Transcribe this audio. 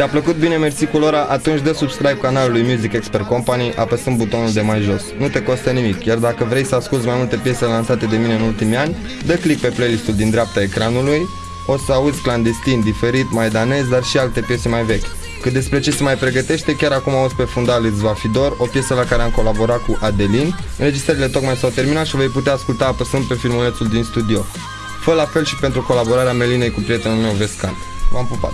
Ți-a plăcut bine mersi cu Lora? Atunci dă subscribe canalului Music Expert Company apăsând butonul de mai jos. Nu te costă nimic, iar dacă vrei să asculti mai multe piese lansate de mine în ultimii ani, dă click pe playlistul din dreapta ecranului, o să auzi clandestin, diferit, mai danez, dar și alte piese mai vechi. Cât despre ce se mai pregătește, chiar acum auzi pe fundal Îți va fi dor, o piesă la care am colaborat cu Adelin. Înregistrările tocmai s-au terminat și o vei putea asculta apăsând pe filmulețul din studio. Fă la fel și pentru colaborarea Melinei cu prietenul meu Vescan. V-am pupat!